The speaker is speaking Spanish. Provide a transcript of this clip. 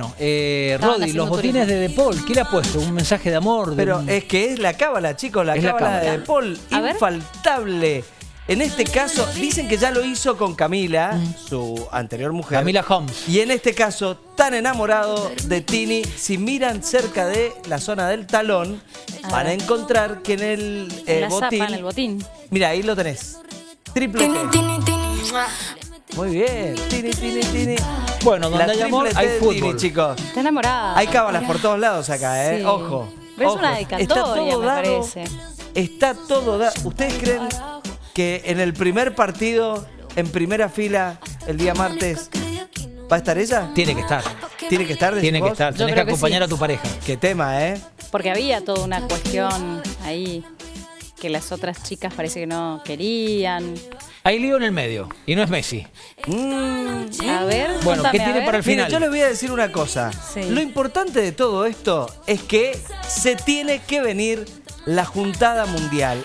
Bueno, eh, haciendo los botines turismo. de De Paul, ¿qué le ha puesto? ¿Un mensaje de amor? de Pero un- es que es la cábala, chicos, la cábala cábala. de Paul, infaltable. En este caso, dicen que ya lo hizo con Camila, su anterior mujer. Mm. Camila Holmes. Y en este caso, tan enamorado de Tini, si miran cerca de la zona del talón, van a encontrar que en el eh, la botín. zapa, en el botín. Mira, ahí lo tenés. Triple T. Muy bien. Tini, Tini, Tini. Bueno, donde hay amor, hay fútbol. Tini, chicos. Está enamorada. Hay cábalas por todos lados acá, ¿eh? Sí. Ojo. Pero es una dedicatoria, me parece. Está todo dado. ¿Ustedes creen que en el primer partido, en primera fila, el día martes, va a estar ella? Tiene que estar. Tiene que estar, Tiene que vos? estar. Tenés que acompañar sí. a tu pareja. Qué tema, ¿eh? Porque había toda una cuestión ahí que las otras chicas parece que no querían. Hay lío en el medio. Y no es Messi. Mm. A ver, Bueno, ¿qué a tiene ver. para el Mire, final? yo les voy a decir una cosa. Sí. Lo importante de todo esto es que se tiene que venir la juntada mundial.